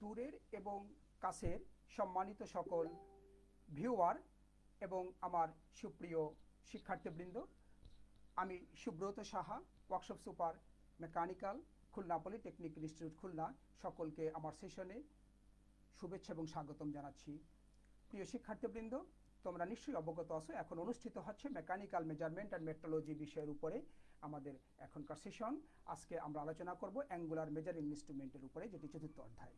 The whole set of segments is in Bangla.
দূরের এবং কাছের সম্মানিত সকল ভিউয়ার এবং আমার সুপ্রিয় শিক্ষার্থীবৃন্দ, আমি Subrata Saha, workshop super mechanical, Khulna polytechnic institute Khulna, সকলকে আমার সেশনে শুভেচ্ছা এবং স্বাগতম জানাচ্ছি। প্রিয় শিক্ষার্থীবৃন্দ, তোমরা নিশ্চয়ই অবগত আছো, এখন অনুষ্ঠিত হচ্ছে মেকানিক্যাল মেজারমেন্ট অ্যান্ড মেট্রোলজি বিষয়ের উপরে আমাদের এখনকার সেশন। আজকে আমরা আলোচনা করব অ্যাঙ্গুলার মেজারিং ইনস্ট্রুমেন্টের উপরে, যেটি চতুর্থ অধ্যায়।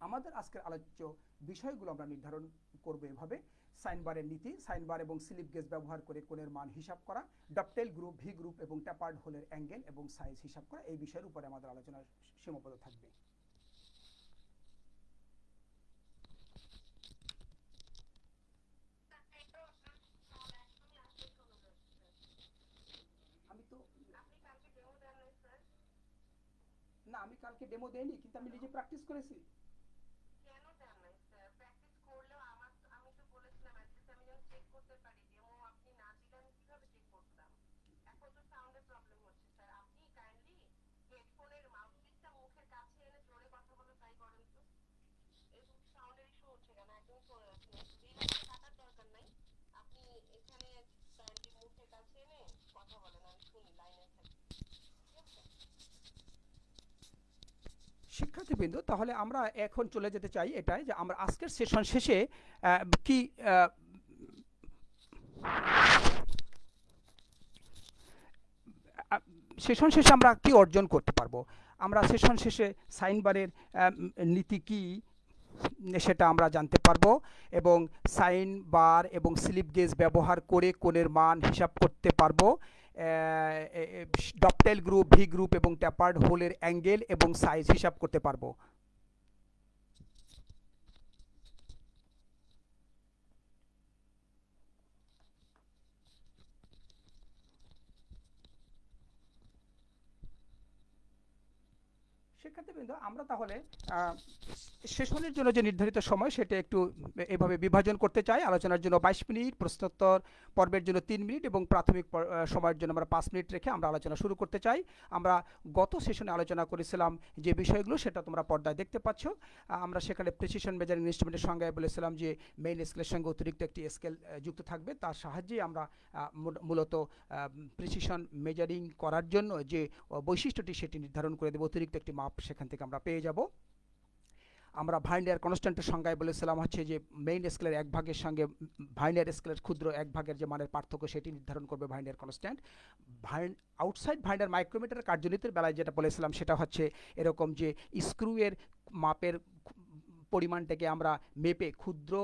আমাদের আজকের আলোচ্য বিষয়গুলো আমরা নির্ধারণ করব এভাবে। সাইনবারের নীতি সাইনবার এবং স্লিপ গেজ ব্যবহার করে কোণের মান হিসাব করা ডপটেল গ্রুপ, ভি গ্রুপ এবং ট্যাপার্ড হোলের অ্যাঙ্গেল এবং সাইজ হিসাব করা, এই বিষয়ের উপরে আমাদের আলোচনা সীমাবদ্ধ থাকবে। না, আমি কালকে ডেমো দেইনি, কিন্তু আমি নিজে প্র্যাকটিস করেছি কেন দেন নাই স্যার প্র্যাকটিস করলেও আমার তো- আমি তো বলেছিলাম অ্যাটলিস্ট আমি যেন চেক করতে পারি ডেমো আপনি না দিলে আমি কীভাবে চেক করতাম এখন তো সাউন্ডের প্রবলেম হচ্ছে স্যার আপনি কাইন্ডলি হেডফোনের মাউথপিসটা মুখের কাছে এনে জোরে কথা বলে ট্রাই করেন তো এরকম সাউন্ডের ইস্যু হচ্ছে কেন একদম শোনা যাচ্ছে না রিলাক্সে কাটার দরকার নাই আপনি এখানে কাইন্ডলি মুখের কাছে এনে কথা বলেন আমি শুনি লাইনে থাকি ঠিক আছে শিক্ষার্থীবৃন্দ, তাহলে আমরা এখন চলে যেতে চাই এটাই যে আমরা আজকের সেশন শেষে কি সেশন শেষে আমরা কি অর্জন করতে পারব? আমরা সেশন শেষে সাইনবারের নীতি কি সেটা আমরা জানতে পারব এবং সাইন বার এবং স্লিপ গেজ ব্যবহার করে কোণের মান হিসাব করতে পারব। ডপটেল গ্রুপ ভি গ্রুপ এবং ট্যাপার্ড হোলের অ্যাঙ্গেল এবং সাইজ হিসাব করতে পারব। শিক্ষার্থীবৃন্দ আমরা তাহলে সেশনের জন্য যে নির্ধারিত সময়, সেটা একটু এভাবে বিভাজন করতে চাই। আলোচনার জন্য বাইশ মিনিট, প্রশ্নোত্তর পর্বের জন্য তিন মিনিট এবং প্রাথমিক পর- সময়ের জন্য আমরা পাঁচ মিনিট রেখে আমরা আলোচনা শুরু করতে চাই। আমরা গত সেশনে আলোচনা করেছিলাম যে বিষয়গুলো, সেটা তোমরা পর্দায় দেখতে পাচ্ছ। আমরা সেখানে প্রেসিশন মেজারিং ইনস্ট্রুমেন্টের সঙ্গে বলেছিলাম যে মেইন স্কেলের সঙ্গে অতিরিক্ত একটি স্কেল যুক্ত থাকবে। তার সাহায্যে আমরা মূলত প্রেসিশন মেজারিং করার জন্য যে বৈশিষ্ট্যটি, সেটি নির্ধারণ করে দেবো। অতিরিক্ত একটি মাপ সেখান থেকে আমরা পেয়ে যাব। আমরা ভাইন্ডার কনস্ট্যান্টের সংজ্ঞায় বলেছিলাম হচ্ছে যে মেইন স্কেলের এক ভাগের সঙ্গে, ভাইন্ডার স্কেলের ক্ষুদ্র এক ভাগের যে মানের পার্থক্য সেটি নির্ধারণ করবে ভাইন্ডার কনস্ট্যান্ট। ভাইন আউটসাইড ভাইন্ডার মাইক্রোমিটার কার্যনীতির বেলায় যেটা বলেছিলাম সেটা হচ্ছে এরকম যে স্ক্রুয়ের মাপের পরিমাণটাকে আমরা মেপে ক্ষুদ্র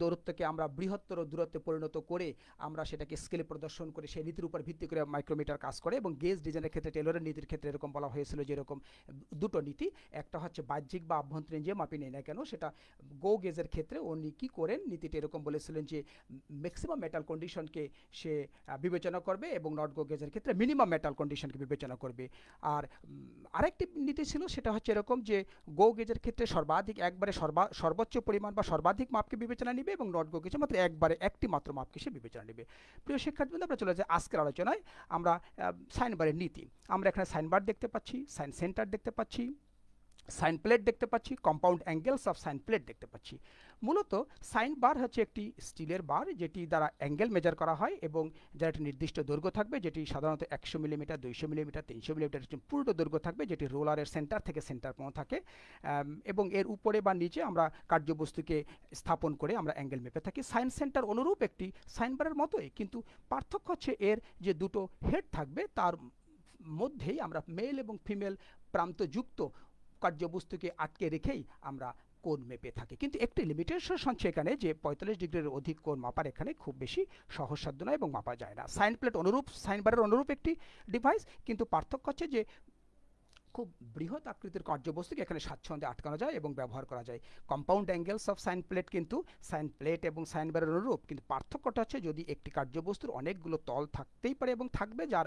দূরত্বকে আমরা বৃহত্তর দূরত্বে পরিণত করে আমরা সেটাকে স্কেলে প্রদর্শন করে সেই নীতির উপর ভিত্তি করে মাইক্রোমিটার কাজ করে এবং গেজ ডিজাইনের ক্ষেত্রে টেলরের নীতির ক্ষেত্রে এরকম বলা হয়েছিল যে এরকম দুটো নীতি। একটা হচ্ছে বাহ্যিক বা আভ্যন্তরীণ যে মাপি নেই না কেন, সেটা গো গেজের ক্ষেত্রে উনি কী করেন? নীতিটা এরকম বলেছিলেন যে ম্যাক্সিমাম মেটাল কন্ডিশনকে সে বিবেচনা করবে এবং নট গো গেজের ক্ষেত্রে মিনিমাম মেটাল কন্ডিশনকে বিবেচনা করবে। আর আরেকটি নীতি ছিল সেটা হচ্ছে এরকম যে গো গেজের ক্ষেত্রে সর্বাধিক একবারে সর্বা, সর্বোচ্চ পরিমাণ বা সর্বাধিক মাপকে বিবেচনা নেবে এবং নট গো কিছু মাত্র একবারে একটি মাত্র মাপকে সে বিবেচনা নেবে। প্রিয় শিক্ষার্থীবৃন্দ, আমরা চলে যাই আজকের আলোচনায়। আমরা সাইনবারের নীতি। আমরা এখানে সাইনবার দেখতে পাচ্ছি, সাইন সেন্টার দেখতে পাচ্ছি। সাইন প্লেট দেখতে পাচ্ছি, compound angles of sine plate দেখতে পাচ্ছি। মূলত সাইন বার হচ্ছে একটি স্টিলের বার, যেটি দ্বারা অ্যাঙ্গেল মেজার করা হয় এবং যার একটি নির্দিষ্ট দৈর্ঘ্য থাকবে, যেটি সাধারণত একশো মিলিমিটার, দুইশো মিলিমিটার, তিনশো মিলিমিটার পূর্ণ দৈর্ঘ্য থাকবে, যেটি রোলারের সেন্টার থেকে সেন্টার পর্যন্ত থাকে। এবং এর উপরে বা নিচে আমরা কার্যবস্তুকে স্থাপন করে আমরা অ্যাঙ্গেল মেপে থাকি। সাইন সেন্টার অনুরূপ একটি সাইন বারের মতোই, কিন্তু পার্থক্য হচ্ছে এর যে দুটো হেড থাকবে, তার মধ্যেই আমরা মেল এবং ফিমেল প্রান্তযুক্ত কার্যবস্তুকে আটকে রেখেই আমরা কোণ মেপে থাকি। কিন্তু একটি লিমিটেশন হচ্ছে এখানে যে পঁয়তাল্লিশ ডিগ্রির অধিক কোণ মাপার এখানে খুব বেশি সহজসাধ্য নয় এবং মাপা যায় না। সাইন প্লেট অনুরূপ, সাইন বারের অনুরূপ একটি ডিভাইস কিন্তু পার্থক্য হচ্ছে যে খুব বৃহৎ আকৃতির কার্যবস্তুকে এখানে স্বাচ্ছন্দ্যে আটকানো যায় এবং ব্যবহার করা যায়। Compound angles of sine plate কিন্তু সাইন প্লেট এবং সাইন বারের অনুরূপ, কিন্তু পার্থক্যটা হচ্ছে যদি একটি কার্যবস্তুর অনেকগুলো তল থাকতেই পারে এবং থাকবে, যার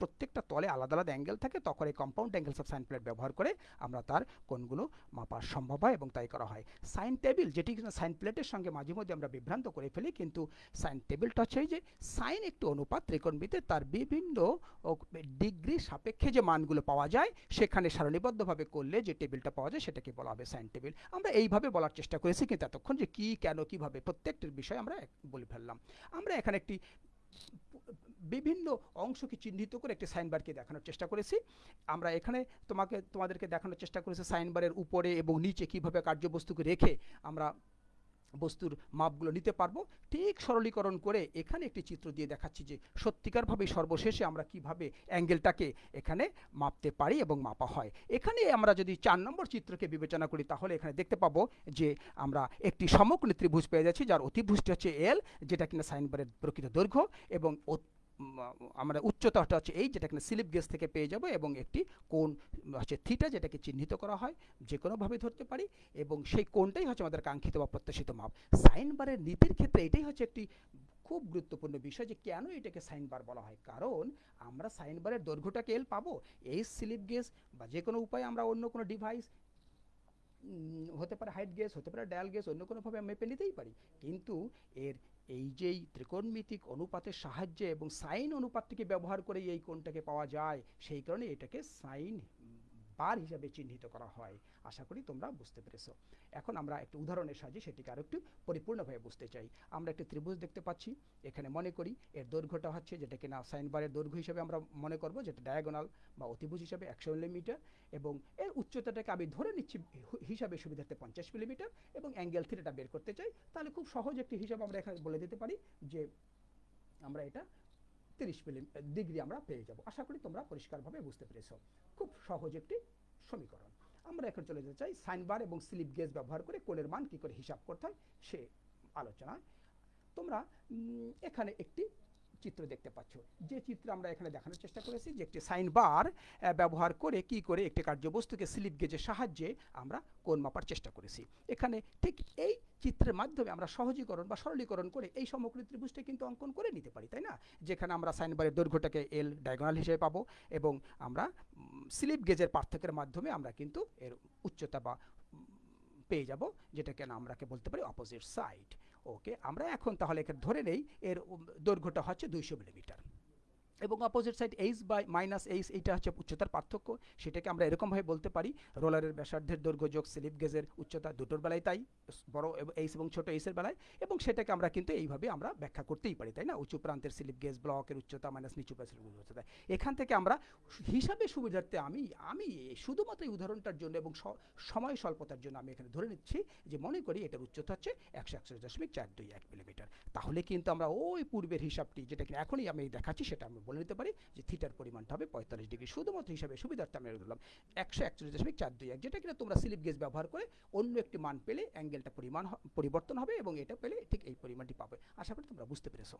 প্রত্যেকটা তলে আলাদা আলাদা অ্যাঙ্গেল থাকে, তখন এই compound angles of sine plate ব্যবহার করে আমরা তার কোণগুলো মাপা সম্ভব হয় এবং তাই করা হয়। সাইন টেবিল যেটি সাইন প্লেটের সঙ্গে মাঝে মধ্যে আমরা বিভ্রান্ত করে ফেলি, কিন্তু সাইন টেবিলটা হচ্ছে যে সাইন একটি অনুপাত ত্রিকোণমিতির, তার বিভিন্ন ডিগ্রি সাপেক্ষে যে মানগুলো পাওয়া যায়, সেখানে সারণীবদ্ধভাবে করলে যে টেবিলটা পাওয়া যায়, সেটাকে বলা হবে সাইন টেবিল আমরা এইভাবে বলার চেষ্টা করেছি, কিন্তু এতক্ষণ যে কী, কেন, কীভাবে, প্রত্যেকটির বিষয় আমরা বলে ফেললাম। আমরা এখানে একটি বিভিন্ন অংশকে চিহ্নিত করে একটি সাইনবারকে দেখানোর চেষ্টা করেছি। আমরা এখানে তোমাকে, তোমাদেরকে দেখানোর চেষ্টা করেছি সাইনবারের উপরে এবং নিচে কীভাবে কার্যবস্তুকে রেখে আমরা বস্তুর মাপগুলো নিতে পারব। ঠিক সরলীকরণ করে এখানে একটি চিত্র দিয়ে দেখাচ্ছি যে সত্যিকারভাবে সর্বশেষে আমরা কীভাবে অ্যাঙ্গেলটাকে এখানে মাপতে পারি এবং মাপা হয়। এখানে আমরা যদি চার নম্বর চিত্রকে বিবেচনা করি, তাহলে এখানে দেখতে পাবো যে আমরা একটি সমকোণী ত্রিভুজ পেয়ে যাচ্ছি, যার অতিভুজটি হচ্ছে এল যেটা কিনা সাইনবারের প্রকৃত দৈর্ঘ্য এবং আমরা উচ্চতাটা হচ্ছে এই যেটা কিনা স্লিপ গেজ থেকে পেয়ে যাব এবং একটি কোণ হচ্ছে থিটা যেটাকে চিহ্নিত করা হয় যে কোনোভাবে ধরতে পারি, এবং সেই কোণটাই হচ্ছে আমাদের কাঙ্ক্ষিত বা প্রত্যাশিত মাপ। সাইন বারের নীতির ক্ষেত্রে এটাই হচ্ছে একটি খুব গুরুত্বপূর্ণ বিষয় যে কেন এটাকে সাইন বার বলা হয়। কারণ আমরা সাইন বারের দৈর্ঘ্যটাকে এল পাবো, এই স্লিপ গেজ বা যে কোনো উপায়ে আমরা অন্য কোনো ডিভাইস হতে পারে হাইট গেজ, হতে পারে ডায়াল গেজ, অন্য কোনোভাবে মেপে নিতেই পারি। কিন্তু এর এই যেই ত্রিকোণমিতিক অনুপাতের সাহায্যে এবং সাইন অনুপাতটিকে ব্যবহার করে এই কোণটাকে পাওয়া যায়, সেই কারণে এটাকে সাইন বার হিসাবে চিহ্নিত করা হয়। আশা করি তোমরা বুঝতে পেরেছ। এখন আমরা একটি উদাহরণের সাহায্যে সেটিকে আরও একটু পরিপূর্ণভাবে বুঝতে চাই। আমরা একটি ত্রিভুজ দেখতে পাচ্ছি। এখানে মনে করি এর দৈর্ঘ্যটা হচ্ছে যেটা কিনা সাইন বারের দৈর্ঘ্য হিসেবে আমরা মনে করব, যেটা ডায়াগোনাল বা অতিভুজ হিসাবে একশো মিলিমিটার এবং এর উচ্চতাটাকে আমি ধরে নিচ্ছি হিসাবে সুবিধার্থে পঞ্চাশ মিলিমিটার এবং অ্যাঙ্গেল থিটাটা বের করতে চাই। তাহলে খুব সহজ একটি হিসাব আমরা এখানে বলে দিতে পারি যে আমরা এটা তিরিশ মিলি ডিগ্রি আমরা পেয়ে যাব। আশা করি তোমরা পরিষ্কারভাবে বুঝতে পেরেছ। খুব সহজ একটি সমীকরণ। আমরা এখন চলে যেতে চাই সাইনবার এবং স্লিপ গেজ ব্যবহার করে কোণের মান কী করে হিসাব করতে হয় সে আলোচনায়। তোমরা এখানে একটি চিত্র দেখতে পাচ্ছ। যে চিত্র আমরা এখানে দেখানোর চেষ্টা করেছি, যে একটি সাইন বার ব্যবহার করে কি করে একটি কার্যবস্তুকে স্লিপ গেজের সাহায্যে আমরা কোণ মাপার চেষ্টা করেছি। এখানে ঠিক এই চিত্রের মাধ্যমে আমরা সহজীকরণ বা সরলীকরণ করে এই সমগ্র ত্রিভুজটা কিন্তু অঙ্কন করে নিতে পারি, তাই না? যেখানে আমরা সাইন বারের দৈর্ঘ্যটাকে এল ডায়াগোনাল হিসেবে পাবো এবং আমরা স্লিপ গেজের পার্থক্যের মাধ্যমে আমরা কিন্তু এর উচ্চতা বা পেয়ে যাব, যেটাকে আমরাকে বলতে পারি অপোজিট সাইড ওকে আমরা এখন তাহলে এখানে ধরে নেই, এর দৈর্ঘ্যটা হচ্ছে দুইশো মিলিমিটার এবং opposite side H by minus H এইটা হচ্ছে উচ্চতার পার্থক্য, সেটাকে আমরা এরকমভাবে বলতে পারি, রোলারের ব্যাসার্ধের দৈর্ঘ্য যোগ স্লিপ গেজের উচ্চতা দুটোর বেলায় তাই। বড় এইস এবং ছোট এইসের বেলায় এবং সেটাকে আমরা কিন্তু এইভাবে আমরা ব্যাখ্যা করতেই পারি, তাই না? উঁচু প্রান্তের স্লিপ গেজ ব্লকের উচ্চতা মাইনাস নিচু প্রান্তের উচ্চতা। এখান থেকে আমরা হিসাবে সুবিধার্থে আমি আমি শুধুমাত্র এই উদাহরণটার জন্য এবং সময় স্বল্পতার জন্য আমি এখানে ধরে নিচ্ছি যে মনে করি এটার উচ্চতা হচ্ছে একশো একষট্টি দশমিক চার দুই এক মিলিমিটার। তাহলে কিন্তু আমরা ওই পূর্বের হিসাবটি যেটা কিনা এখনই আমি দেখাচ্ছি সেটা আমি বলে নিতে পারি যে থিটার পরিমাণটা হবে পঁয়তাল্লিশ ডিগ্রি। শুধুমাত্র হিসাবে সুবিধার্থে আমি ধরলাম একশো একচল্লিশ দশমিক চার দুই এক, যেটা কিনা তোমরা স্লিপ গেজ ব্যবহার করে অন্য একটি মান পেলে অ্যাঙ্গেলটা পরিমাণ পরিবর্তন হবে এবং এটা পেলে ঠিক এই পরিমাণটি পাবে। আশা করি তোমরা বুঝতে পেরেছ।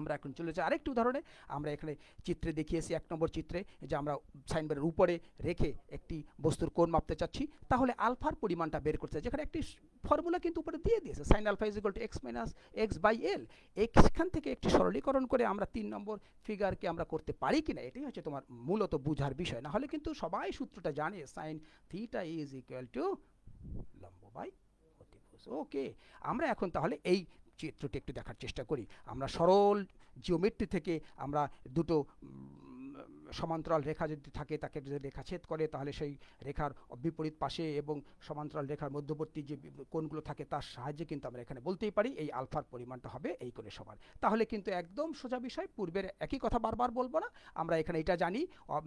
আমরা এখন চলে যাই আরেকটি উদাহরণে। আমরা এখানে চিত্রে দেখিয়েছি এক নম্বর চিত্রে যে আমরা সাইনবোর্ডের উপরে রেখে একটি বস্তুর কোণ মাপতে চাচ্ছি। তাহলে আলফার পরিমাণটা বের করতে যেখানে একটি ফর্মুলা কিন্তু উপরে দিয়ে দিয়েছে। Sine alpha is equal to X minus X by L এখান থেকে একটি সরলীকরণ করে আমরা তিন নম্বর ফিগারকে আমরা করতে পারি কিনা, এটাই হচ্ছে তোমার মূলত বুঝার বিষয়। না হলে কিন্তু সবাই সূত্রটা জানে sine theta is equal to লম্ব বাই ওকে, আমরা এখন তাহলে এই চিত্রটি একটু দেখার চেষ্টা করি। আমরা সরল জিওমেট্রি থেকে আমরা দুটো সমান্তরাল রেখা যদি থাকে, তাকে যদি রেখা ছেদ করে, তাহলে সেই রেখার বিপরীত পাশে এবং সমান্তরাল রেখার মধ্যবর্তী যে কোণগুলো থাকে, তার সাহায্যে কিন্তু আমরা এখানে বলতেই পারি, এই আলফার পরিমাণটা হবে এই কোণের সমান। তাহলে কিন্তু একদম সোজা বিষয়, পূর্বের একই কথা বারবার বলব না, আমরা এখানে এটা জানি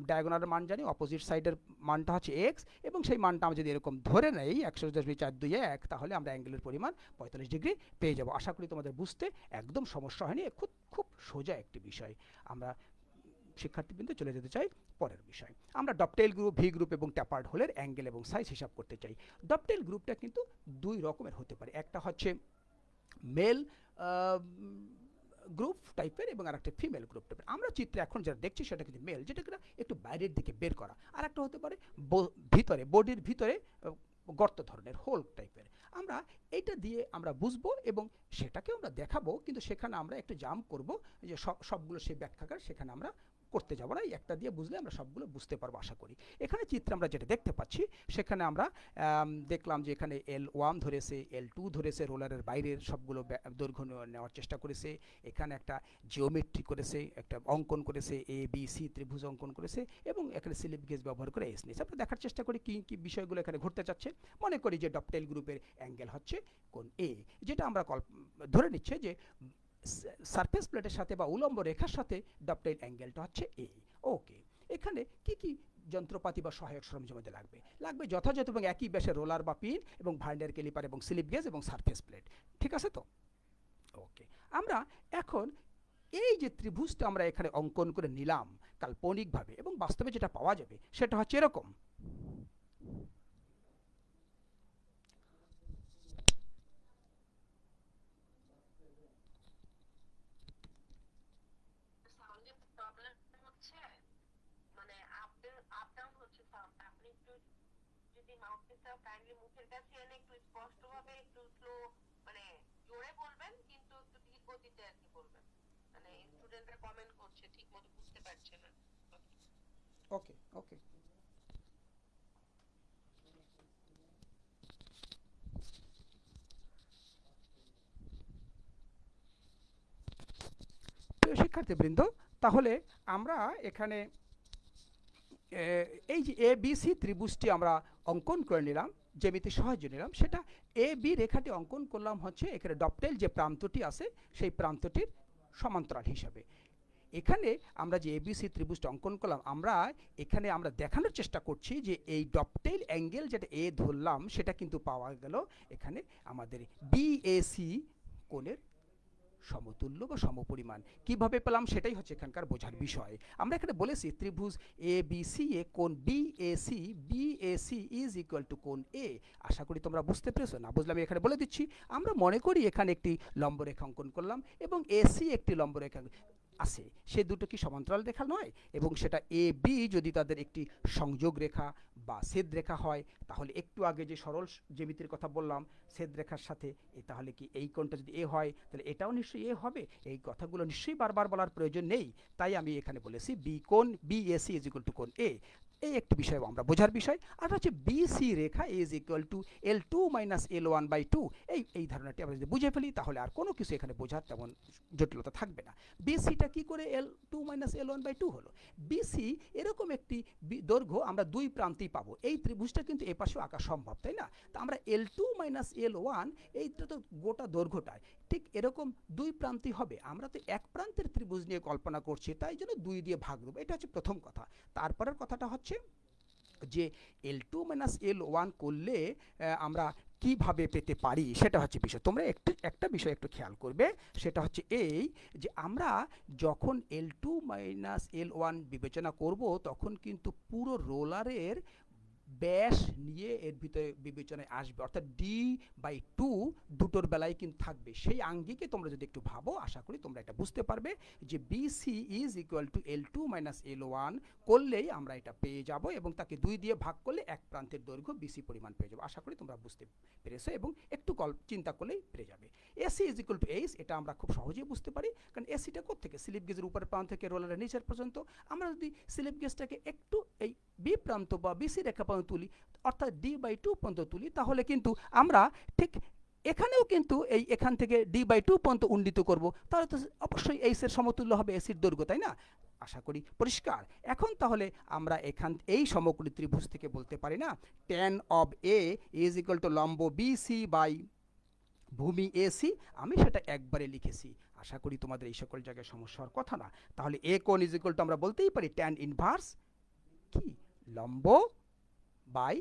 ডায়াগোনালের মান জানি অপোজিট সাইডের মানটা হচ্ছে এক্স এবং সেই মানটা আমরা যদি এরকম ধরে নেই, একশো দশমিক চার দুই এক, তাহলে আমরা অ্যাঙ্গেলের পরিমাণ পঁয়তাল্লিশ ডিগ্রি পেয়ে যাব। আশা করি তোমাদের বুঝতে একদম সমস্যা হয়নি, খুব খুব সোজা একটি বিষয়। আমরা শিক্ষার্থীবৃন্দ চলে যেতে চাই পরের বিষয়। আমরা ডপটেল গ্রুপ ভি গ্রুপ এবং ট্যাপার্ড হোলের অ্যাঙ্গেল এবং সাইজ হিসাব করতে চাই। ডপটেল গ্রুপটা কিন্তু দুই রকমের হতে পারে। একটা হচ্ছে মেল গ্রুপ টাইপের এবং আরেকটা ফিমেল গ্রুপ টাইপের আমরা চিত্রে এখন যেটা দেখছি সেটা কিন্তু মেল যেটা কিনা একটু বাইরের দিকে বের করা। আর একটা হতে পারে ভিতরে বডির ভিতরে গর্ত ধরনের হোল টাইপের আমরা এটা দিয়ে আমরা বুঝব এবং সেটাকে আমরা দেখাবো, কিন্তু সেখানে আমরা একটু জাম্প করব, যে সব, সবগুলো সেই ব্যাখ্যাকার, সেখানে আমরা করতে যাব না একটা দিয়ে বুঝলে আমরা সবগুলো বুঝতে পারব, আশা করি। এখানে চিত্রে আমরা যেটা দেখতে পাচ্ছি, সেখানে আমরা দেখলাম যে এখানে এল ওয়ান ধরেছে এল টু ধরেছে, রোলারের বাইরের সবগুলো দৈর্ঘ্য নেওয়ার চেষ্টা করেছে। এখানে একটা জিওমেট্রি করেছে, একটা অঙ্কন করেছে এ বি সি ত্রিভুজ অঙ্কন করেছে এবং এখানে স্লিপ গেজ ব্যবহার করে এস নিয়েছে। আমরা দেখার চেষ্টা করি কী কী বিষয়গুলো এখানে ঘটতে চাচ্ছে। মনে করি যে ডপটেল গ্রুপের অ্যাঙ্গেল হচ্ছে কোন এ যেটা আমরা ধরে নিচ্ছে যে সারফেস প্লেটের সাথে বা উলম্ব রেখার সাথে ডপটেল অ্যাঙ্গেলটা হচ্ছে এ ওকে এখানে কি কি যন্ত্রপাতি বা সহায়ক সরঞ্জাম আমাদের লাগবে? লাগবে যথাযথ এবং একই ব্যাসের রোলার বা পিন এবং ভাইন্ডার ক্যালিপার এবং স্লিপ গেজ এবং সারফেস প্লেট ঠিক আছে তো? ওকে আমরা এখন এই যে ত্রিভুজটা আমরা এখানে অঙ্কন করে নিলাম কাল্পনিকভাবে এবং বাস্তবে যেটা পাওয়া যাবে সেটা হচ্ছে এরকম। স্পষ্টভাবে একটু স্লো মানে জোরে বলবেন, কিন্তু একটু ধীর গতিতে আর কি বলবেন। মানে স্টুডেন্টরা কমেন্ট করছে ঠিক মতো বুঝতে পারছে না। ওকে ওকে প্রিয় শিক্ষার্থীবৃন্দ, তাহলে আমরা এখানে এই যে এ বি সি ত্রিভুজটি আমরা অঙ্কন করে নিলাম। জ্যামিতি সাহায্য নিলাম। সেটা এ বি রেখাটি অঙ্কন করলাম হচ্ছে এখানে ডপটেল যে প্রান্তটি আছে, সেই প্রান্তটির সমান্তরাল হিসাবে। এখানে আমরা যে এবিসি ত্রিভুজটা অঙ্কন করলাম, আমরা এখানে আমরা দেখানোর চেষ্টা করছি যে এই ডপটেল অ্যাঙ্গেল যেটা এ ধরলাম, সেটা কিন্তু পাওয়া গেল এখানে আমাদের বিএসি কোণের সমতুল্য বা সমপরিমাণ। কীভাবে পেলাম? সেটাই হচ্ছে এখানকার বোঝার বিষয়। আমরা এখানে বলেছি ত্রিভুজ এ বি সি এ কোন B A C B A C is equal to কোন এ আশা করি তোমরা বুঝতে পেরেছ। না বুঝলাম এখানে বলে দিচ্ছি। আমরা মনে করি এখানে একটি লম্বরেখা অঙ্কন করলাম এবং এ সি একটি লম্বরেখা আছে। সে দুটো কি সমান্তরাল রেখা নয়? এবং সেটা এ বি যদি তাদের একটি সংযোগ রেখা বা ছেদ রেখা হয়, তাহলে একটু আগে যে সরল জ্যামিতির কথা বললাম, ছেদ রেখার সাথে তাহলে কি এই কোণটা যদি এ হয়, তাহলে এটাও নিশ্চয়ই এ হবে। এই কথাগুলো নিশ্চয়ই বারবার বলার প্রয়োজন নেই। তাই আমি এখানে বলেছি বি কোণ B A C is equal to কোণ এ এই একটি বিষয় আমরা বোঝার বিষয়, আর হচ্ছে BC Rekha is equal to L two minus L one by two এই এই ধারণাটি আমরা যদি বুঝে ফেলি, তাহলে আর কোনো কিছু এখানে বোঝার তেমন জটিলতা থাকবে না। বিসিটা কি করে L two minus L one by two হলো? বিসি এরকম একটি দৈর্ঘ্য আমরা দুই প্রান্তেই পাবো। এই ত্রিভুজটা কিন্তু এ পাশেও আঁকা সম্ভব, তাই না? তা আমরা L two minus L one এইটা তো গোটা দৈর্ঘ্যটায়। ঠিক এরকম দুই প্রান্তই হবে। আমরা তো এক প্রান্তের ত্রিভুজ নিয়ে কল্পনা করছি, তাই জন্য দুই দিয়ে ভাগ দেবো। এটা হচ্ছে প্রথম কথা। তারপরের কথাটা হচ্ছে যে L two minus L one করলে আমরা কীভাবে পেতে পারি, সেটা হচ্ছে বিষয়। তোমরা একটু, একটা বিষয় একটু খেয়াল করবে, সেটা হচ্ছে এই যে আমরা যখন L two minus L one বিবেচনা করব, তখন কিন্তু পুরো রোলারের ব্যাস নিয়ে এর ভিতরে বিবেচনায় আসবে। অর্থাৎ ডি বাই টু দুটোর বেলায় কিন্তু থাকবে। সেই আঙ্গিকে তোমরা যদি একটু ভাবো, আশা করি তোমরা এটা বুঝতে পারবে যে BC is equal to L two minus L one করলেই আমরা এটা পেয়ে যাব এবং তাকে দুই দিয়ে ভাগ করলে এক প্রান্তের দৈর্ঘ্য বিসি পরিমাণ পেয়ে যাব। আশা করি তোমরা বুঝতে পেরেছ এবং একটু কল চিন্তা করলেই পেরে যাবে। AC is equal to H এটা আমরা খুব সহজেই বুঝতে পারি, কারণ এসিটা কোথেকে স্লিপ গেজের উপরের প্রান্ত থেকে রোলারের নিচের পর্যন্ত। আমরা যদি স্লিপ গেজটাকে একটু এই বি প্রান্ত বা বিসি রেখা পর্যন্ত তুলি, অর্থাৎ ডি বাই টু পর্যন্ত তুলি, তাহলে কিন্তু আমরা ঠিক এখানেও কিন্তু এই এখান থেকে ডি বাই টু পর্যন্ত উন্নীত করব। তাহলে তো অবশ্যই এইসের সমতুল্য হবে এসির দৈর্ঘ্য, তাই না? আশা করি পরিষ্কার। এখন তাহলে আমরা এখান, এই সমকোণী ত্রিভুজ থেকে বলতে পারি না tan of A is equal to লম্ব বিসি বাই ভূমি এসি আমি সেটা একবারে লিখেছি। আশা করি তোমাদের এই সকল জায়গায় সমস্যা হওয়ার কথা না। তাহলে এ কোন ইজ ইকুয়াল টু আমরা বলতেই পারি ট্যান ইনভার্স লম্ব বাই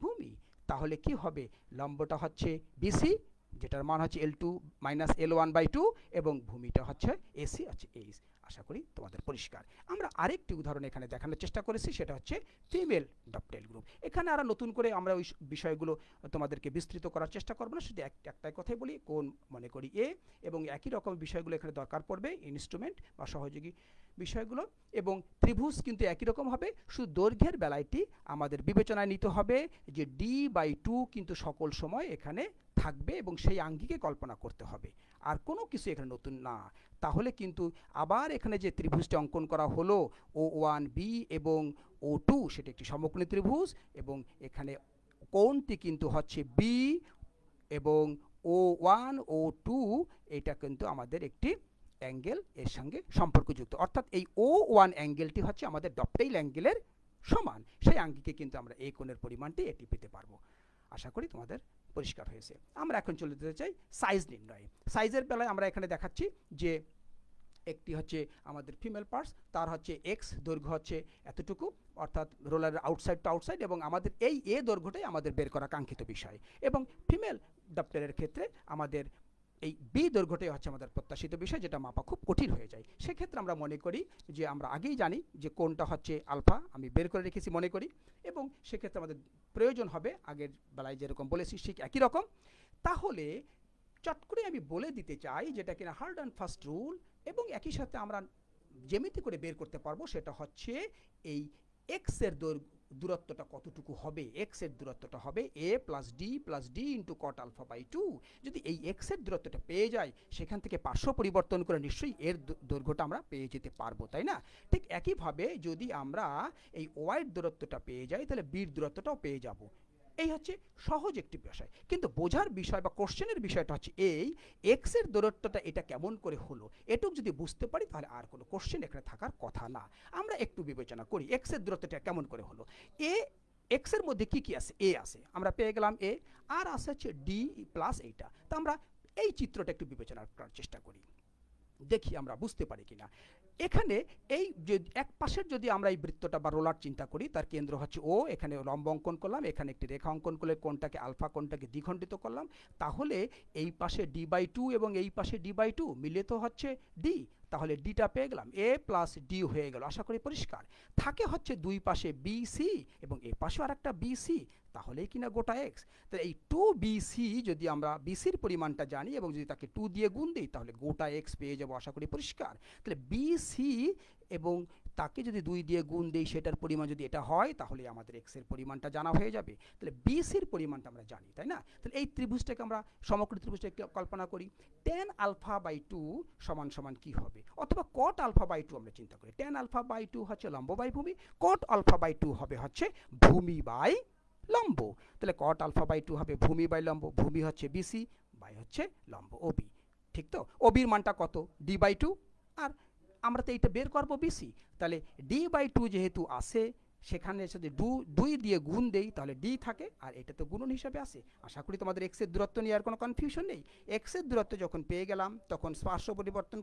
ভূমি। তাহলে কি হবে? লম্বটা হচ্ছে বিসি যেটার মান হচ্ছে L two minus L one by two এবং ভূমিটা হচ্ছে এসি হচ্ছে এইচ আশা করি তোমাদের পরিষ্কার। আমরা আরেকটি উদাহরণ এখানে দেখানোর চেষ্টা করেছি, সেটা হচ্ছে ফিমেল ডপটেল গ্রুপ এখানে আর নতুন করে আমরা ওই বিষয়গুলো তোমাদেরকে বিস্তৃত করার চেষ্টা করব না, শুধু এক- একটাই কথাই বলি, কোন মনে করি এ এবং একই রকম বিষয়গুলো এখানে দরকার পড়বে ইনস্ট্রুমেন্ট বা সহযোগী বিষয়গুলো এবং ত্রিভুজ কিন্তু একই রকম হবে, শুধু দৈর্ঘ্যের বেলায়টি আমাদের বিবেচনায় নিতে হবে যে ডি বাই টু কিন্তু সকল সময় এখানে থাকবে এবং সেই আঙ্গিকে কল্পনা করতে হবে। আর কোনো কিছু এখানে নতুন না। তাহলে কিন্তু আবার এখানে যে ত্রিভুজটি অঙ্কন করা হলো ও ওয়ান বি এবং ও টু সেটা একটি সমকোণী ত্রিভুজ এবং এখানে কোণটি কিন্তু হচ্ছে বি এবং ও ওয়ান ও টু এটা কিন্তু আমাদের একটি অ্যাঙ্গেল এর সঙ্গে সম্পর্কযুক্ত। অর্থাৎ এই ও ওয়ান অ্যাঙ্গেলটি হচ্ছে আমাদের ডপটেইল অ্যাঙ্গেলের সমান। সেই আঙ্গিকে কিন্তু আমরা এই কোণের পরিমাণটি এটি পেতে পারব। আশা করি তোমাদের পরিষ্কার হয়েছে। আমরা এখন চলে যেতে চাই সাইজ নির্ণয়। সাইজের বেলায় আমরা এখানে দেখাচ্ছি যে একটি হচ্ছে আমাদের ফিমেল পার্টস তার হচ্ছে এক্স দৈর্ঘ্য হচ্ছে এতটুকু, অর্থাৎ রোলারের আউটসাইড টু আউটসাইড এবং আমাদের এই এ দৈর্ঘ্যটাই আমাদের বের করা কাঙ্ক্ষিত বিষয়। এবং ফিমেল ডক্টরের ক্ষেত্রে আমাদের এই বি দৈর্ঘ্যটাই হচ্ছে আমাদের প্রত্যাশিত বিষয়, যেটা মাপা খুব কঠিন হয়ে যায়। সেক্ষেত্রে আমরা মনে করি যে আমরা আগেই জানি যে কোনটা হচ্ছে আলফা, আমি বের করে রেখেছি মনে করি, এবং সেক্ষেত্রে আমাদের প্রয়োজন হবে আগের বেলায় যেরকম বলেছি ঠিক একই রকম। তাহলে চট করে আমি বলে দিতে চাই যেটা কিনা হার্ড অ্যান্ড ফার্স্ট রুল এবং একই সাথে আমরা যেমিতি করে বের করতে পারব, সেটা হচ্ছে এই এক্সের দৈর্ঘ্য দূরত্বটা কতটুকু হবে? এক্সের দূরত্বটা হবে A plus D plus D into cot alpha by two যদি এই এক্সের দূরত্বটা পেয়ে যায়, সেখান থেকে পার্শ্ব পরিবর্তন করে নিশ্চয়ই এর দৈর্ঘ্যটা আমরা পেয়ে যেতে পারব, তাই না? ঠিক একইভাবে যদি আমরা এই ওয়াইড দূরত্বটা পেয়ে যাই, তাহলে বির দূরত্বটাও পেয়ে যাব। এই হচ্ছে সহজ একটি বিষয়। কিন্তু বোঝার বিষয় বা কোশ্চেনের বিষয়টা হচ্ছে এই এক্সের দূরত্বটা এটা কেমন করে হলো, এটুক যদি বুঝতে পারি তাহলে আর কোনো কোশ্চেন এখানে থাকার কথা না। আমরা একটু বিবেচনা করি এক্সের দূরত্বটা কেমন করে হলো। এ এক্সের মধ্যে কি কি আছে? এ আছে, আমরা পেয়ে গেলাম এ, আর আছে হচ্ছে ডি প্লাস এইটা। তো আমরা এই চিত্রটা একটু বিবেচনা করার চেষ্টা করি। দেখি আমরা বুঝতে পারি কিনা। এখানে এই যে এক পাশের যদি আমরা এই বৃত্তটা বা রোলার চিন্তা করি, তার কেন্দ্র হচ্ছে ও এখানে লম্ব অঙ্কন করলাম, এখানে একটি রেখা অঙ্কন করলে কোনটাকে আলফা কোনটাকে দ্বিখণ্ডিত করলাম। তাহলে এই পাশে ডি বাই টু এবং এই পাশে ডি বাই টু মিলে তো হচ্ছে ডি তাহলে ডিটা পেয়ে গেলাম। এ প্লাস ডি হয়ে গেল, আশা করি পরিষ্কার। থাকে হচ্ছে দুই পাশে বি সি এবং এ পাশেও আর একটা বি সি তাহলেই কিনা গোটা এক্স তাহলে এই টু বিসি যদি আমরা বিসির পরিমাণটা জানি এবং যদি তাকে টু দিয়ে গুণ দিই, তাহলে গোটা এক্স পেয়ে যাব আশা করি পরিষ্কার। তাহলে বিসি এবং তাকে যদি দুই দিয়ে গুণ দিই, সেটার পরিমাণ যদি এটা হয়, তাহলে আমাদের এক্সের পরিমাণটা জানা হয়ে যাবে। তাহলে বিসির পরিমাণটা আমরা জানি, তাই না? তাহলে এই ত্রিভুজটাকে আমরা সমগ্র ত্রিভুজটাকে কল্পনা করি। টেন আলফা বাই টু সমান সমান কি হবে? অথবা কট আলফা বাই টু আমরা চিন্তা করি। টেন আলফা বাই টু হচ্ছে লম্ব বাই ভূমি কট আলফা বাই টু হবে হচ্ছে ভূমি বাই লম্ব। তাহলে কট আলফা বাই টু হবে ভূমি বাই লম্ব, ভূমি হচ্ছে বিসি বাই হচ্ছে লম্ব ওবি ঠিক তো? ওবির মানটা কত? ডি বাই টু আর আমরা তো এইটা বের করব বিসি তাহলে ডি বাই টু যেহেতু আসে সেখানে যদি দু, দুই দিয়ে গুণ দেই, তাহলে ডি থাকে, আর এটা তো গুণন হিসাবে আসে আশা করি তোমাদের এক্সের দূরত্ব নিয়ে আর কোনো কনফিউশন নেই। এক্সের দূরত্ব যখন পেয়ে গেলাম, তখন পার্শ্ব পরিবর্তন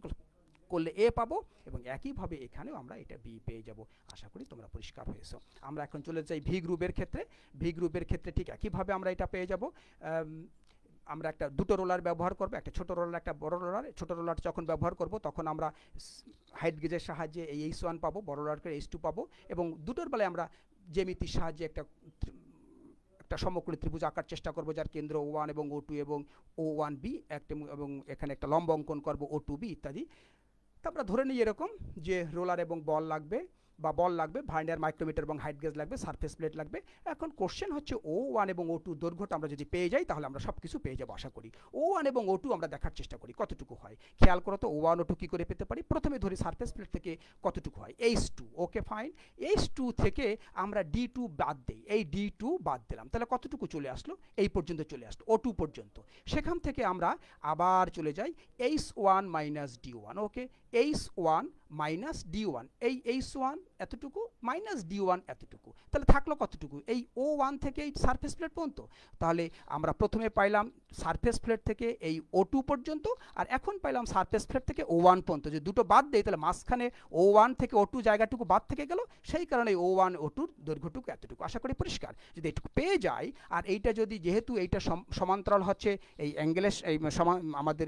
করলে এ পাবো এবং একইভাবে এখানেও আমরা এটা বি পেয়ে যাব। আশা করি তোমরা পরিষ্কার হয়েছো। আমরা এখন চলে যাই ভি গ্রুপের ক্ষেত্রে। ভি গ্রুপের ক্ষেত্রে ঠিক একইভাবে আমরা এটা পেয়ে যাব। আমরা একটা দুটো রোলার ব্যবহার করব, একটা ছোট রোলার, একটা বড় রোলার। ছোটো রোলার যখন ব্যবহার করব তখন আমরা হাইট গেজের সাহায্যে এই এইচ ওয়ান পাবো, বড় রোলারকে এইচ টু পাবো এবং দুটোর বেলায় আমরা জ্যামিতির সাহায্যে একটা একটা সমকোণী ত্রিভুজ আঁকার চেষ্টা করব, যার কেন্দ্র ও ওয়ান এবং ও টু এবং ও ওয়ান বি একটা এবং এখানে একটা লম্ব অঙ্কন করব ও টু বি ইত্যাদি। তা আমরা ধরে নিই এরকম যে রোলার এবং বল লাগবে। বা বল লাগবে, ভাইন্ডার মাইক্রোমিটার এবং হাইট গেজ লাগবে, সারফেস প্লেট লাগবে। এখন কোশ্চেন হচ্ছে ও ওয়ান এবং ও টু দৈর্ঘ্যটা আমরা যদি পেয়ে যাই, তাহলে আমরা সব কিছু পেয়ে যাব আশা করি। ও ওয়ান এবং ও টু আমরা দেখার চেষ্টা করি, কতটুকু হয়? খেয়াল করো তো ও ওয়ান ও টু কী করে পেতে পারি? প্রথমে ধরি সারফেস প্লেট থেকে কতটুকু হয়? H two okay fine H two থেকে আমরা ডি টু বাদ দিই। এই ডি টু বাদ দিলাম। তাহলে কতটুকু চলে আসলো? এই পর্যন্ত চলে আসলো ও টু পর্যন্ত। সেখান থেকে আমরা আবার চলে যাই H one minus D one okay H one minus D one এই এইচ ওয়ান এতটুকু মাইনাস ডি ওয়ান এতটুকু। তাহলে থাকল কতটুকু? এই ও ওয়ান থেকে এই সারফেস প্লেট পর্যন্ত। তাহলে আমরা প্রথমে পাইলাম সারফেস প্লেট থেকে এই ও টু পর্যন্ত, আর এখন পাইলাম সারফেস প্লেট থেকে ও ওয়ান পর্যন্ত। যদি দুটো বাদ দেয় তাহলে মাঝখানে ও ওয়ান থেকে ও টু জায়গাটুকু বাদ থেকে গেল, সেই কারণে ও ওয়ান ও টুর দৈর্ঘ্যটুকু এতটুকু। আশা করি পরিষ্কার। যদি এটুকু পেয়ে যাই, আর এইটা যদি যেহেতু এইটা সমান্তরাল হচ্ছে এই অ্যাঙ্গেলের এই আমাদের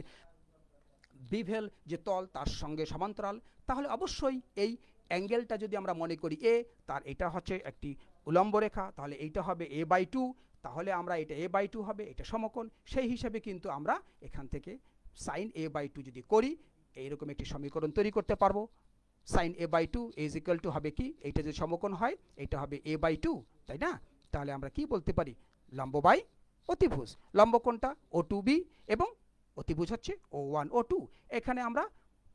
বিভেল যে তল, তার সঙ্গে সমান্তরাল তাহলে অবশ্যই এই অ্যাঙ্গেলটা যদি আমরা মনে করি এ তার এটা হচ্ছে একটি উলম্ব রেখা, তাহলে এইটা হবে এ বাই টু তাহলে আমরা এটা এ বাই টু হবে, এটা সমকোণ। সেই হিসাবে কিন্তু আমরা এখান থেকে সাইন এ বাই টু যদি করি, এইরকম একটি সমীকরণ তৈরি করতে পারব। Sine A by two is equal to হবে কি? এইটা যদি সমকোণ হয় এটা হবে এ বাই টু তাই না? তাহলে আমরা কি বলতে পারি? লম্ব বাই অতিভুজ। লম্ব কোণটা ও টু বি এবং অতিভুজ হচ্ছে ও ওয়ান ও টু এখানে আমরা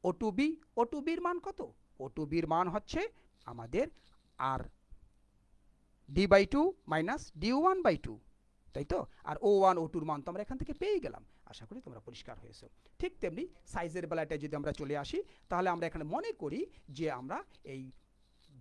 O two B O two বির মান কত? ও টু বির মান হচ্ছে আমাদের আর D by two minus D one by two তাই তো? আর ও ওয়ান ও টুর মান তো আমরা এখান থেকে পেয়ে গেলাম। আশা করি তোমরা পরিষ্কার হয়েছে। ঠিক তেমনি সাইজের বেলাটায় যদি আমরা চলে আসি, তাহলে আমরা এখানে মনে করি যে আমরা এই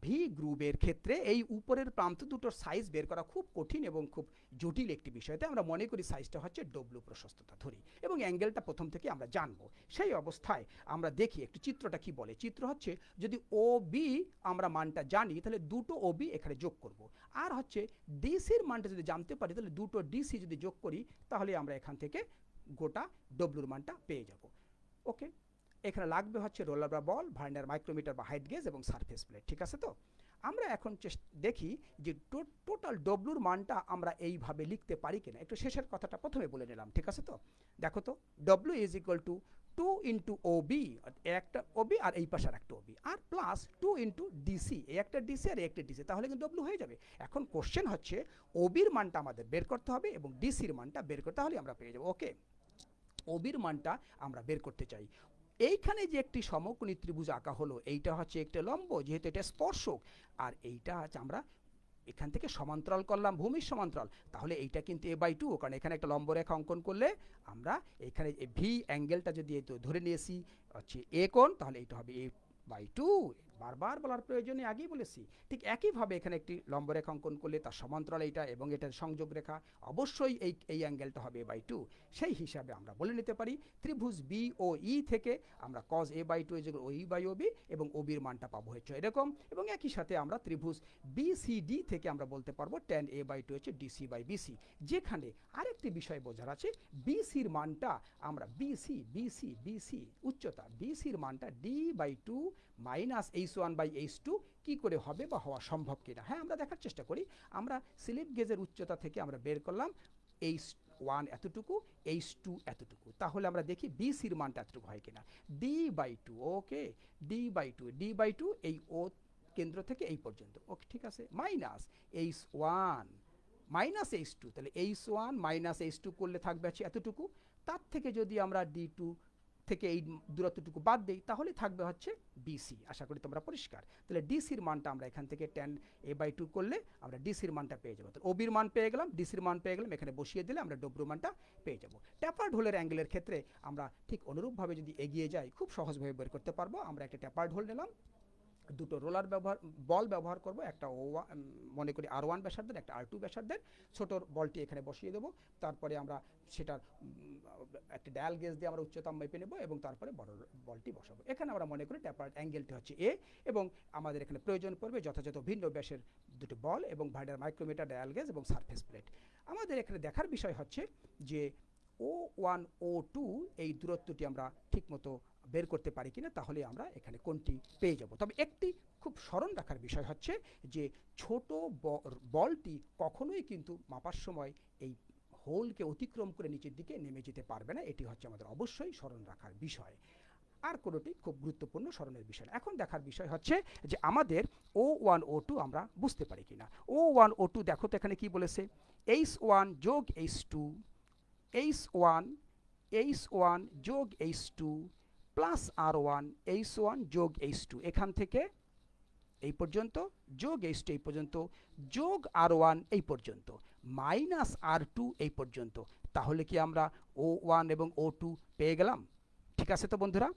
ভি গ্রুপের ক্ষেত্রে এই উপরের প্রান্ত দুটোর সাইজ বের করা খুব কঠিন এবং খুব জটিল একটি বিষয়তে আমরা মনে করি সাইজটা হচ্ছে ডব্লু প্রশস্ততা ধরি এবং অ্যাঙ্গেলটা প্রথম থেকে আমরা জানব। সেই অবস্থায় আমরা দেখি একটু চিত্রটা কি বলে। চিত্র হচ্ছে যদি ও বি আমরা মানটা জানি, তাহলে দুটো ও বি এখানে যোগ করব। আর হচ্ছে ডিসির মানটা যদি জানতে পারি, তাহলে দুটো ডিসি যদি যোগ করি, তাহলে আমরা এখান থেকে গোটা ডব্লুর মানটা পেয়ে যাব। ওকে এখানে লাগবে হচ্ছে রোলার বা বল ভার্নার মাইক্রোমিটার বা হাইট গেজ এবং সারফেস প্লেট, ঠিক আছে তো? আমরা এখন দেখি যে টোটাল ডব্লুর মানটা আমরা এইভাবে লিখতে পারি কিনা। একটু শেষের কথাটা প্রথমে বলে নিলাম, ঠিক আছে তো? দেখো তো W is equal to two into O B একটা ওবি আর এই পাশে আর একটা ওবি আর প্লাস টু ইন্টু ডিসি এই একটা ডিসি আর একটা ডিসি তাহলে কিন্তু ডব্লু হয়ে যাবে। এখন কোশ্চেন হচ্ছে ওবির মানটা আমাদের বের করতে হবে এবং ডিসির মানটা বের করতে হলে আমরা পেয়ে যাব ওকে ওবির মানটা আমরা বের করতে চাই। এইখানে যে একটি সমকোণী ত্রিভুজ আঁকা হলো, এইটা হচ্ছে একটা লম্ব, যেহেতু এটা স্পর্শক, আর এইটা হচ্ছে আমরা এখান থেকে সমান্তরাল করলাম, ভূমির সমান্তরাল। তাহলে এইটা কিন্তু এ বাই টু, কারণ এখানে একটা লম্ব রেখা অঙ্কন করলে আমরা এখানে ভি অ্যাঙ্গেলটা যদি ধরে নিয়েছি, হচ্ছে এ কোন তাহলে এইটা হবে এ বাই টু বারবার বলার প্রয়োজনে আগেই বলেছি, ঠিক একইভাবে এখানে একটি লম্ব অঙ্কন করলে তার সমান্তরাল এইটা এবং এটার সংযোগ রেখা অবশ্যই এই এই অ্যাঙ্গেলটা হবে এ বাই টু সেই হিসাবে আমরা বলে নিতে পারি ত্রিভুজ বি ও ই থেকে আমরা cos A by two as O E by O B এবং ও বির মানটা পাবো হচ্ছে এরকম এবং একই সাথে আমরা ত্রিভুজ বি সি ডি থেকে আমরা বলতে পারব টেন এ বাই টু হচ্ছে ডিসি বাই বিসি যেখানে আরেকটি বিষয় বোঝার আছে বিসির মানটা আমরা বিসি বিসি বিসি উচ্চতা বিসির মানটা D by two minus H one by H two কী করে হবে বা হওয়া সম্ভব কিনা? হ্যাঁ আমরা দেখার চেষ্টা করি। আমরা স্লিপ গেজের উচ্চতা থেকে আমরা বের করলাম এইচ ওয়ান এতটুকু এইচ টু এতটুকু। তাহলে আমরা দেখি বি সির মানটা এতটুকু হয় কিনা। D by two, okay? D by two D by two এই ও কেন্দ্র থেকে এই পর্যন্ত। ওকে, ঠিক আছে? Minus H one, minus H two. তাহলে H one minus H two করলে থাকবে আছে এতটুকু। তার থেকে যদি আমরা ডি টু থেকে এই দূরত্বটুকু বাদ দেই, তাহলে থাকবে হচ্ছে ডিসি আশা করি তোমরা পরিষ্কার। তাহলে ডিসির মানটা আমরা এখান থেকে টেন এ বাই টু করলে আমরা ডিসির মানটা পেয়ে যাব। ওবির মান পেয়ে গেলাম ডিসির মান পেয়ে গেলাম, এখানে বসিয়ে দিলে আমরা ডব্রু মানটা পেয়ে যাব। ট্যাপার ঢোলের অ্যাঙ্গেলের ক্ষেত্রে আমরা ঠিক অনুরূপভাবে যদি এগিয়ে যাই, খুব সহজভাবে বের করতে পারব। আমরা একটা ট্যাপার ঢোল নিলাম। দুটো রোলার ব্যবহার, বল ব্যবহার করব, একটা ও মনে করি আর ওয়ান ব্যাসার্ধের, একটা আর টু ব্যাসার্ধের। ছোটোর বলটি এখানে বসিয়ে দেবো, তারপরে আমরা সেটার একটা ডায়াল গেজ দিয়ে আমরা উচ্চতা মেপে নেব এবং তারপরে বড় বলটি বসাবো। এখানে আমরা মনে করি ট্যাপার অ্যাঙ্গেলটি হচ্ছে এ এবং আমাদের এখানে প্রয়োজন পড়বে যথাযথ ভিন্ন ব্যাসের দুটো বল এবং ভাইডার মাইক্রোমিটার, ডায়াল গেজ এবং সারফেস প্লেট। আমাদের এখানে দেখার বিষয় হচ্ছে যে ও ওয়ান ও টু এই দূরত্বটি আমরা ঠিকমতো বের করতে পারি কিনা, তাহলে আমরা এখানে কোনটি পেয়ে যাব। তবে একটি খুব স্মরণ রাখার বিষয় হচ্ছে যে, ছোট বলটি কখনোই কিন্তু মাপার সময় এই হোলকে অতিক্রম করে নিচের দিকে নেমে যেতে পারবে না, এটি হচ্ছে আমাদের অবশ্যই স্মরণ রাখার বিষয়। আর কোনোটি খুব গুরুত্বপূর্ণ স্মরণের বিষয় না। এখন দেখার বিষয় হচ্ছে যে, আমাদের ও ওয়ান ও টু আমরা বুঝতে পারি কিনা। ও ওয়ান ও টু দেখো তো এখানে কি বলেছে? এইচ ওয়ান যোগ H two H one H one যোগ H two plus R one H one যোগ এইচ টু এখান থেকে এই পর্যন্ত, যোগ এইচ টু এই পর্যন্ত, যোগ আর ওয়ান এই পর্যন্ত মাইনাস আর টু এই পর্যন্ত। তাহলে কি আমরা ও ওয়ান এবং ও টু পেয়ে গেলাম? ঠিক আছে তো বন্ধুরা?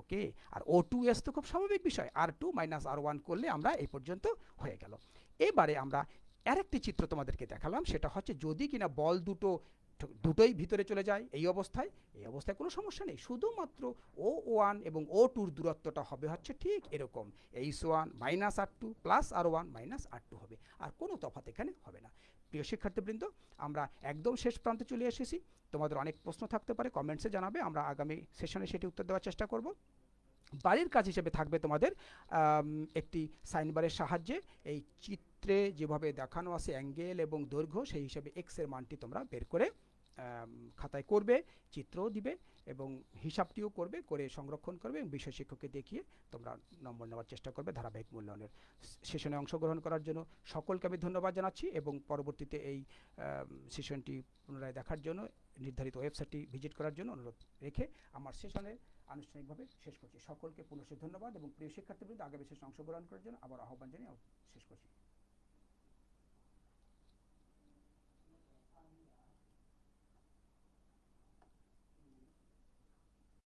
ওকে, আর ও টু এস তো খুব স্বাভাবিক বিষয়। R two minus R one করলে আমরা এই পর্যন্ত হয়ে গেল। এবারে আমরা আরেকটি চিত্র তোমাদেরকে দেখালাম, সেটা হচ্ছে যদি কিনা বল দুটো দুটোই ভিতরে চলে যায় এই অবস্থায় এই অবস্থায় কোনো সমস্যা নেই। শুধুমাত্র ও ওয়ান এবং ও টুর দূরত্বটা হবে হচ্ছে ঠিক এরকম। H one minus R two plus R one minus R two হবে। আর কোনো তফাৎ এখানে হবে না। প্রিয় শিক্ষার্থীবৃন্দ, আমরা একদম শেষ প্রান্তে চলে এসেছি। তোমাদের অনেক প্রশ্ন থাকতে পারে কমেন্টসে জানাবে। আমরা আগামী সেশনে সেটি উত্তর দেওয়ার চেষ্টা করব। বাড়ির কাজ হিসেবে থাকবে তোমাদের একটি সাইনবারের সাহায্যে। এই চিত্রে যেভাবে দেখানো আছে অ্যাঙ্গেল এবং দৈর্ঘ্য, সেই হিসেবে এক্সের মানটি তোমরা বের করে খাতায় করবে, চিত্রও দিবে এবং হিসাবটিও করবে, করে সংরক্ষণ করবে এবং বিষয় শিক্ষককে দেখিয়ে তোমরা নম্বর নেওয়ার চেষ্টা করবে ধারাবাহিক মূল্যায়নের সেশনে অংশগ্রহণ করার জন্য। সকলকে আমি ধন্যবাদ জানাচ্ছি এবং পরবর্তীতে এই সেশনটি পুনরায় দেখার জন্য, নির্ধারিত ওয়েবসাইটটি ভিজিট করার জন্য অনুরোধ রেখে আমার সেশনে আনুষ্ঠানিকভাবে শেষ করছি। সকলকে পুনশ্চ ধন্যবাদ এবং প্রিয় শিক্ষার্থীবৃন্দ, আগামী সেশনে অংশগ্রহণ করার জন্য আবার আহ্বান জানিয়ে শেষ করছি।